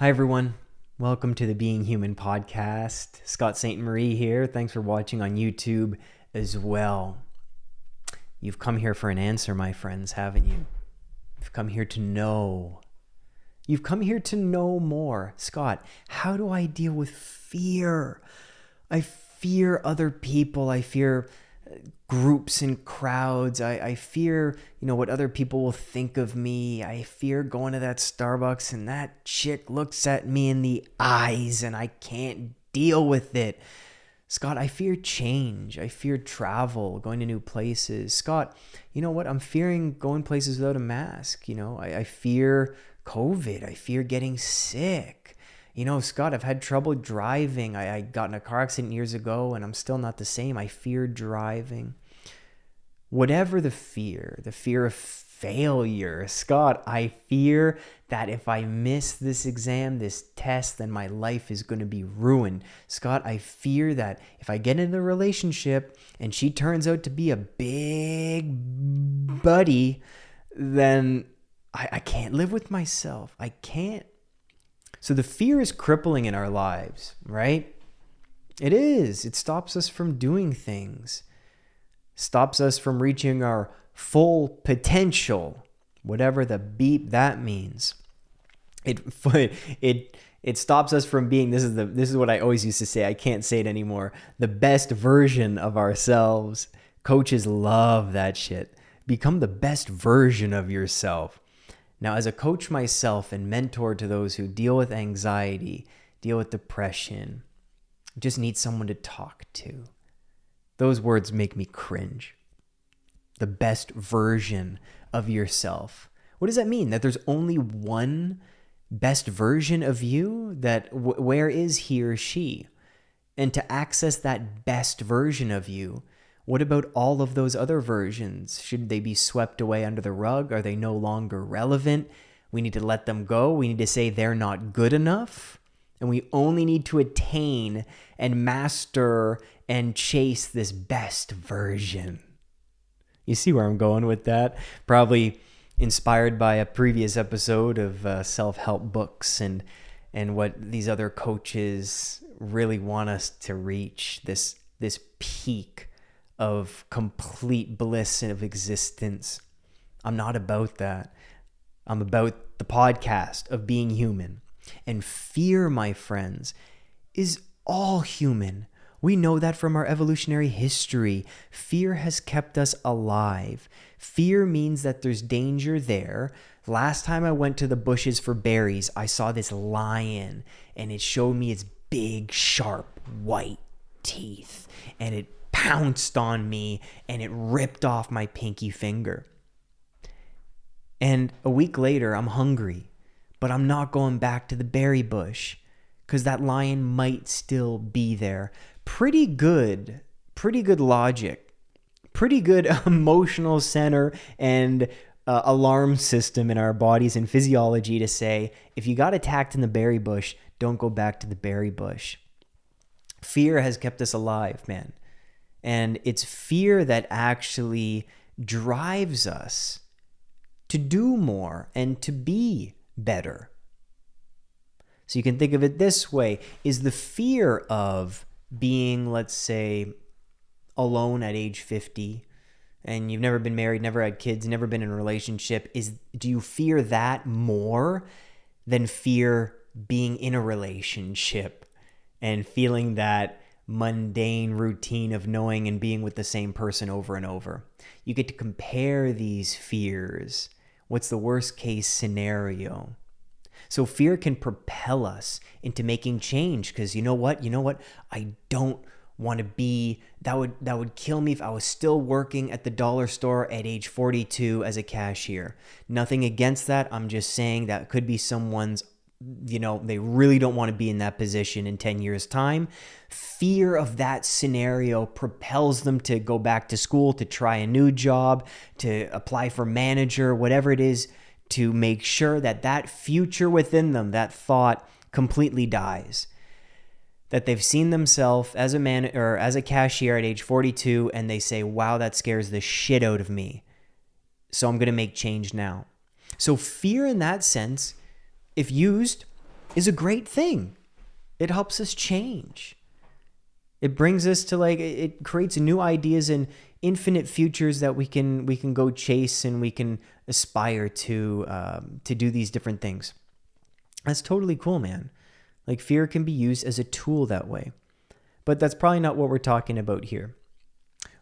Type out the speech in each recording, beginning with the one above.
Hi, everyone. Welcome to the Being Human podcast. Scott St. Marie here. Thanks for watching on YouTube as well. You've come here for an answer, my friends, haven't you? You've come here to know. You've come here to know more. Scott, how do I deal with fear? I fear other people. I fear groups and crowds. I, I fear, you know, what other people will think of me. I fear going to that Starbucks and that chick looks at me in the eyes and I can't deal with it. Scott, I fear change. I fear travel, going to new places. Scott, you know what? I'm fearing going places without a mask. You know, I, I fear COVID. I fear getting sick you know, Scott, I've had trouble driving. I, I got in a car accident years ago and I'm still not the same. I fear driving. Whatever the fear, the fear of failure, Scott, I fear that if I miss this exam, this test, then my life is going to be ruined. Scott, I fear that if I get in a relationship and she turns out to be a big buddy, then I, I can't live with myself. I can't so the fear is crippling in our lives, right? It is. It stops us from doing things, stops us from reaching our full potential, whatever the beep that means. It it it stops us from being this is the this is what I always used to say. I can't say it anymore. The best version of ourselves. Coaches love that shit. Become the best version of yourself. Now, as a coach myself and mentor to those who deal with anxiety, deal with depression, just need someone to talk to, those words make me cringe. The best version of yourself. What does that mean? That there's only one best version of you? That where is he or she? And to access that best version of you, what about all of those other versions? Should they be swept away under the rug? Are they no longer relevant? We need to let them go. We need to say they're not good enough. And we only need to attain and master and chase this best version. You see where I'm going with that? Probably inspired by a previous episode of uh, self-help books and and what these other coaches really want us to reach this this peak of complete bliss and of existence. I'm not about that. I'm about the podcast of being human. And fear, my friends, is all human. We know that from our evolutionary history. Fear has kept us alive. Fear means that there's danger there. Last time I went to the bushes for berries, I saw this lion and it showed me its big, sharp, white teeth. And it pounced on me and it ripped off my pinky finger. And a week later, I'm hungry, but I'm not going back to the berry bush because that lion might still be there. Pretty good, pretty good logic, pretty good emotional center and uh, alarm system in our bodies and physiology to say if you got attacked in the berry bush, don't go back to the berry bush. Fear has kept us alive, man. And it's fear that actually drives us to do more and to be better. So you can think of it this way is the fear of being, let's say, alone at age 50 and you've never been married, never had kids, never been in a relationship, is do you fear that more than fear being in a relationship and feeling that mundane routine of knowing and being with the same person over and over. You get to compare these fears. What's the worst case scenario? So fear can propel us into making change because you know what? You know what? I don't want to be that would that would kill me if I was still working at the dollar store at age 42 as a cashier. Nothing against that. I'm just saying that could be someone's you know, they really don't want to be in that position in 10 years' time. Fear of that scenario propels them to go back to school, to try a new job, to apply for manager, whatever it is, to make sure that that future within them, that thought completely dies. That they've seen themselves as a man or as a cashier at age 42 and they say, wow, that scares the shit out of me. So I'm going to make change now. So fear in that sense if used is a great thing. It helps us change. It brings us to like it creates new ideas and infinite futures that we can we can go chase and we can aspire to um, to do these different things. That's totally cool, man. Like fear can be used as a tool that way. But that's probably not what we're talking about here.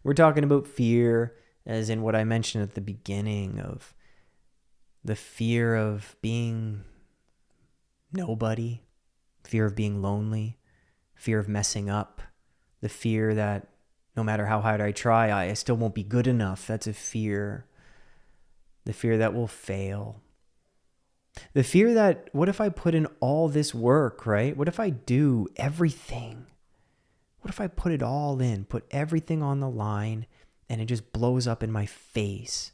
We're talking about fear as in what I mentioned at the beginning of the fear of being nobody, fear of being lonely, fear of messing up, the fear that no matter how hard I try, I still won't be good enough. That's a fear. The fear that will fail. The fear that, what if I put in all this work, right? What if I do everything? What if I put it all in, put everything on the line, and it just blows up in my face?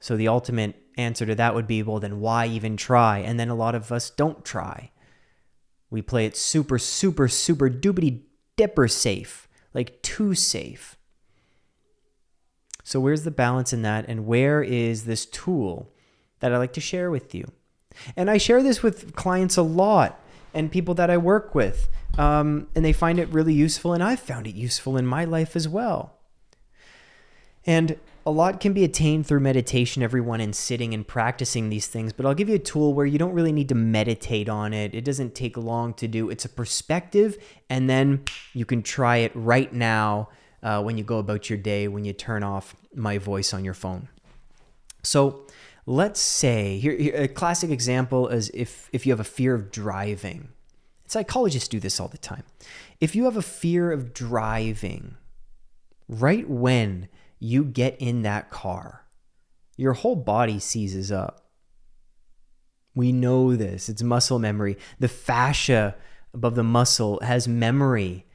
So the ultimate answer to that would be well, then why even try? And then a lot of us don't try. We play it super, super, super doobity dipper safe, like too safe. So, where's the balance in that? And where is this tool that I like to share with you? And I share this with clients a lot and people that I work with. Um, and they find it really useful. And I've found it useful in my life as well. And a lot can be attained through meditation, everyone, and sitting and practicing these things. But I'll give you a tool where you don't really need to meditate on it. It doesn't take long to do. It's a perspective, and then you can try it right now uh, when you go about your day, when you turn off my voice on your phone. So let's say here, here a classic example is if if you have a fear of driving. Psychologists do this all the time. If you have a fear of driving, right when you get in that car, your whole body seizes up. We know this. It's muscle memory. The fascia above the muscle has memory.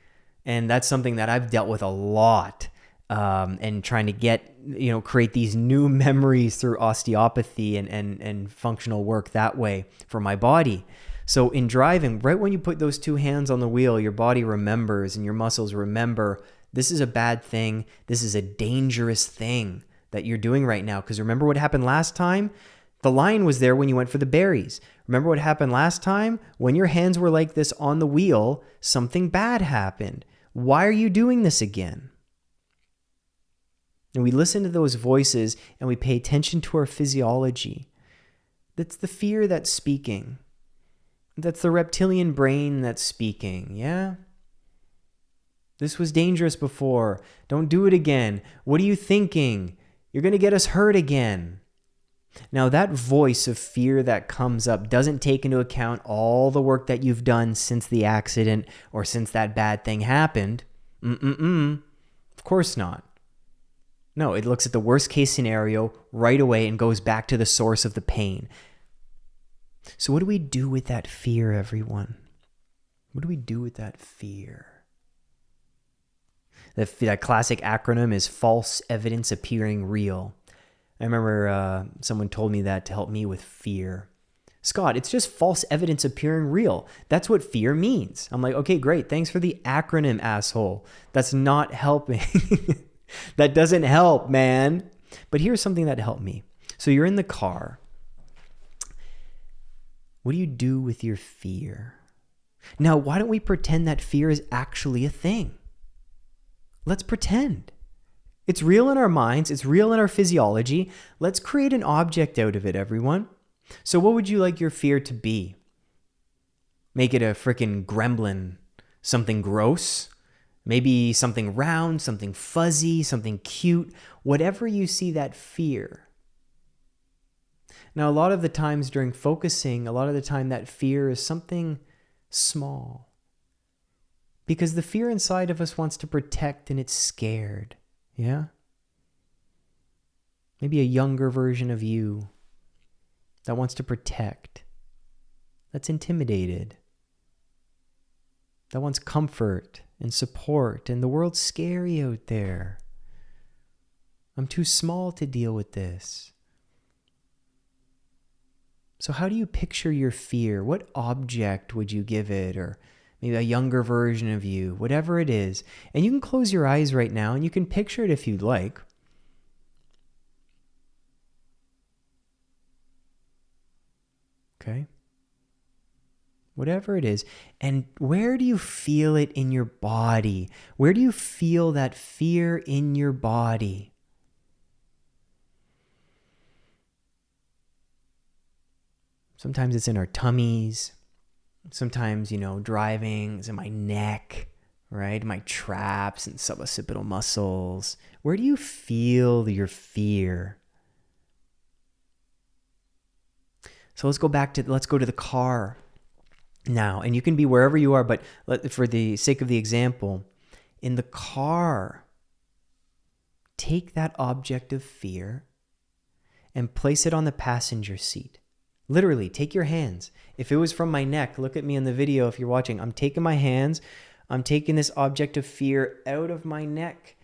And that's something that I've dealt with a lot. Um, and trying to get, you know, create these new memories through osteopathy and, and, and functional work that way for my body. So in driving, right when you put those two hands on the wheel, your body remembers and your muscles remember this is a bad thing. This is a dangerous thing that you're doing right now. Because remember what happened last time? The lion was there when you went for the berries. Remember what happened last time? When your hands were like this on the wheel, something bad happened. Why are you doing this again? And we listen to those voices and we pay attention to our physiology. That's the fear that's speaking. That's the reptilian brain that's speaking, yeah? This was dangerous before. Don't do it again. What are you thinking? You're going to get us hurt again. Now, that voice of fear that comes up doesn't take into account all the work that you've done since the accident or since that bad thing happened. Mm-mm-mm. Of course not. No, it looks at the worst case scenario right away and goes back to the source of the pain. So, what do we do with that fear, everyone? What do we do with that fear? The, that classic acronym is false evidence appearing real. I remember uh, someone told me that to help me with fear. Scott, it's just false evidence appearing real. That's what fear means. I'm like, okay, great. Thanks for the acronym, asshole. That's not helping. that doesn't help, man. But here's something that helped me. So you're in the car. What do you do with your fear? Now, why don't we pretend that fear is actually a thing? Let's pretend. It's real in our minds, it's real in our physiology. Let's create an object out of it, everyone. So, what would you like your fear to be? Make it a freaking gremlin, something gross, maybe something round, something fuzzy, something cute, whatever you see that fear. Now, a lot of the times during focusing, a lot of the time that fear is something small because the fear inside of us wants to protect and it's scared. Yeah? Maybe a younger version of you that wants to protect, that's intimidated, that wants comfort and support, and the world's scary out there. I'm too small to deal with this. So, how do you picture your fear? What object would you give it? Or maybe a younger version of you, whatever it is. And you can close your eyes right now and you can picture it if you'd like. Okay? whatever it is. And where do you feel it in your body? Where do you feel that fear in your body? Sometimes it's in our tummies. Sometimes, you know, driving is in my neck, right? My traps and suboccipital muscles. Where do you feel your fear? So let's go back to let's go to the car now, and you can be wherever you are, but for the sake of the example, in the car, take that object of fear and place it on the passenger seat. Literally, take your hands. If it was from my neck, look at me in the video if you're watching. I'm taking my hands, I'm taking this object of fear out of my neck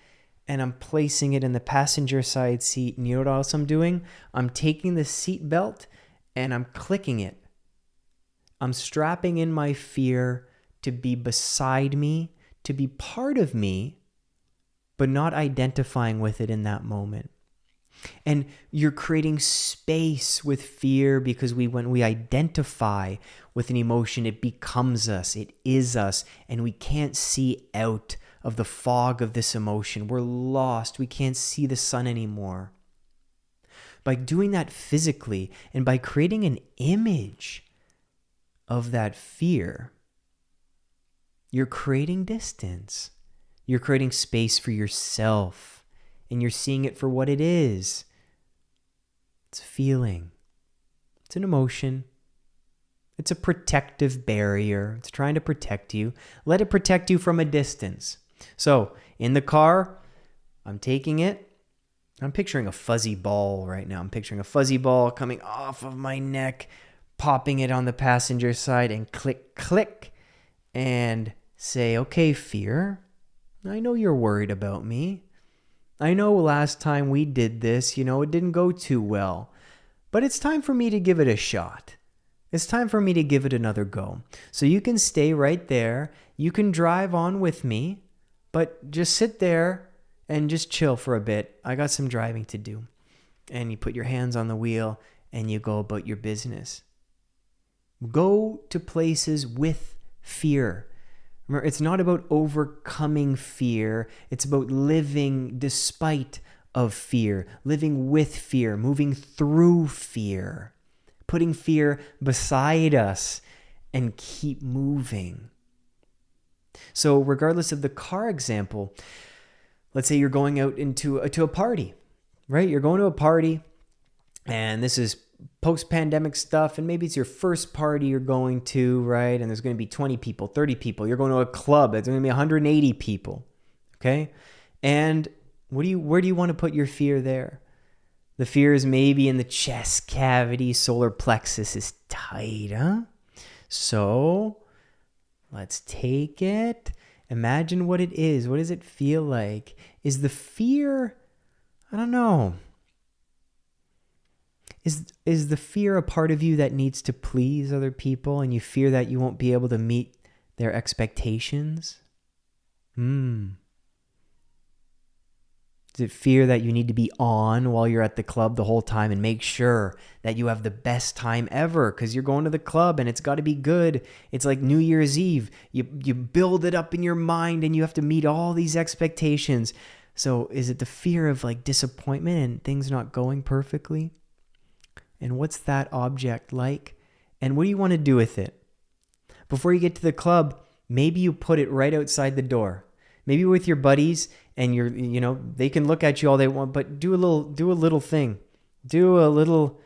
and I'm placing it in the passenger side seat. And you know what else I'm doing? I'm taking the seat belt and I'm clicking it. I'm strapping in my fear to be beside me, to be part of me, but not identifying with it in that moment. And you're creating space with fear because we when we identify with an emotion, it becomes us, it is us, and we can't see out of the fog of this emotion. We're lost. We can't see the sun anymore. By doing that physically and by creating an image of that fear, you're creating distance. You're creating space for yourself and you're seeing it for what it is. It's a feeling, it's an emotion, it's a protective barrier. It's trying to protect you. Let it protect you from a distance. So, in the car, I'm taking it. I'm picturing a fuzzy ball right now. I'm picturing a fuzzy ball coming off of my neck, popping it on the passenger side, and click, click, and say, okay, fear, I know you're worried about me. I know last time we did this, you know, it didn't go too well, but it's time for me to give it a shot. It's time for me to give it another go. So you can stay right there. You can drive on with me, but just sit there and just chill for a bit. I got some driving to do. And you put your hands on the wheel and you go about your business. Go to places with fear. Remember, it's not about overcoming fear. It's about living despite of fear, living with fear, moving through fear, putting fear beside us and keep moving. So, regardless of the car example, let's say you're going out into a, to a party, right? You're going to a party, and this is post pandemic stuff, and maybe it's your first party you're going to, right? And there's going to be 20 people, 30 people. You're going to a club, it's going to be 180 people, okay? And what do you, where do you want to put your fear there? The fear is maybe in the chest cavity, solar plexus is tight, huh? So let's take it. Imagine what it is. What does it feel like? Is the fear, I don't know, is is the fear a part of you that needs to please other people and you fear that you won't be able to meet their expectations? Hmm. Is it fear that you need to be on while you're at the club the whole time and make sure that you have the best time ever because you're going to the club and it's got to be good? It's like New Year's Eve. You, you build it up in your mind and you have to meet all these expectations. So, is it the fear of like disappointment and things not going perfectly? And what's that object like? And what do you want to do with it? Before you get to the club, maybe you put it right outside the door. Maybe with your buddies and you're you know, they can look at you all they want, but do a little do a little thing. Do a little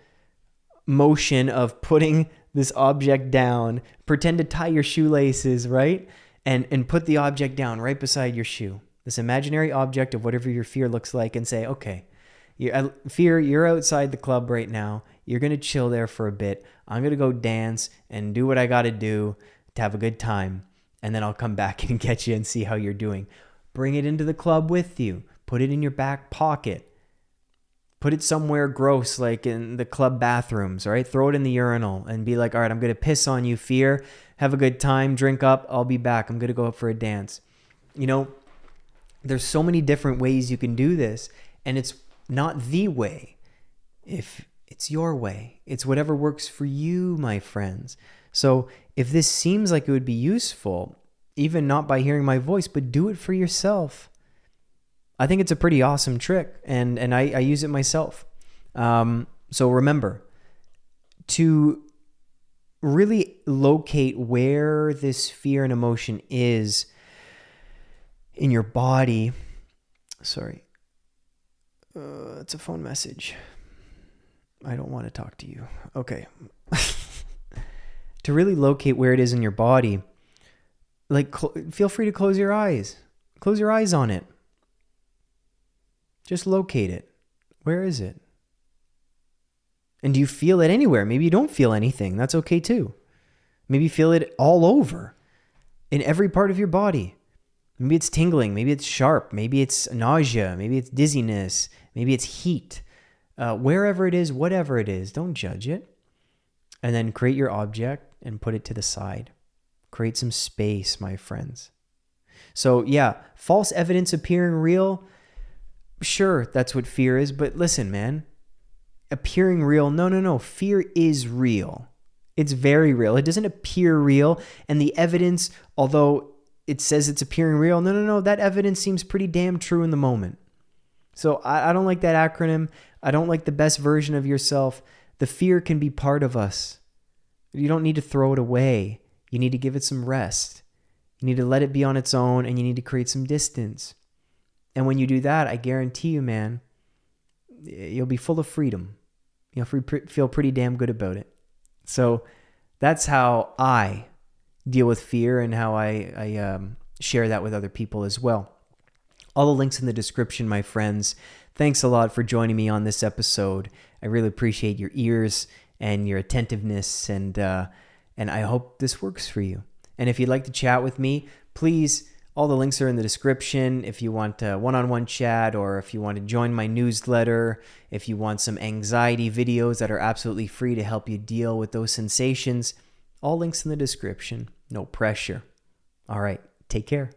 motion of putting this object down. Pretend to tie your shoelaces, right? And and put the object down right beside your shoe. This imaginary object of whatever your fear looks like and say, "Okay, you uh, fear you're outside the club right now you're going to chill there for a bit. I'm going to go dance and do what I got to do to have a good time. And then I'll come back and get you and see how you're doing. Bring it into the club with you. Put it in your back pocket. Put it somewhere gross, like in the club bathrooms, right? Throw it in the urinal and be like, all right, I'm going to piss on you, fear. Have a good time, drink up. I'll be back. I'm going to go up for a dance. You know, there's so many different ways you can do this, and it's not the way. If it's your way. It's whatever works for you, my friends. So if this seems like it would be useful, even not by hearing my voice, but do it for yourself. I think it's a pretty awesome trick, and and I, I use it myself. Um, so remember to really locate where this fear and emotion is in your body. Sorry, uh, it's a phone message. I don't want to talk to you. Okay. to really locate where it is in your body, like feel free to close your eyes. Close your eyes on it. Just locate it. Where is it? And do you feel it anywhere? Maybe you don't feel anything. That's okay too. Maybe feel it all over in every part of your body. Maybe it's tingling. Maybe it's sharp. Maybe it's nausea. Maybe it's dizziness. Maybe it's heat. Uh, wherever it is, whatever it is, don't judge it. And then create your object and put it to the side. Create some space, my friends. So, yeah, false evidence appearing real. Sure, that's what fear is. But listen, man, appearing real, no, no, no. Fear is real. It's very real. It doesn't appear real. And the evidence, although it says it's appearing real, no, no, no. That evidence seems pretty damn true in the moment. So I, I don't like that acronym. I don't like the best version of yourself. The fear can be part of us. You don't need to throw it away. You need to give it some rest. You need to let it be on its own and you need to create some distance. And when you do that, I guarantee you, man, you'll be full of freedom. You'll feel pretty damn good about it. So that's how I deal with fear and how I, I um, share that with other people as well. All the links in the description, my friends. Thanks a lot for joining me on this episode. I really appreciate your ears and your attentiveness, and uh, and I hope this works for you. And if you'd like to chat with me, please. All the links are in the description. If you want a one on one chat, or if you want to join my newsletter, if you want some anxiety videos that are absolutely free to help you deal with those sensations, all links in the description. No pressure. All right, take care.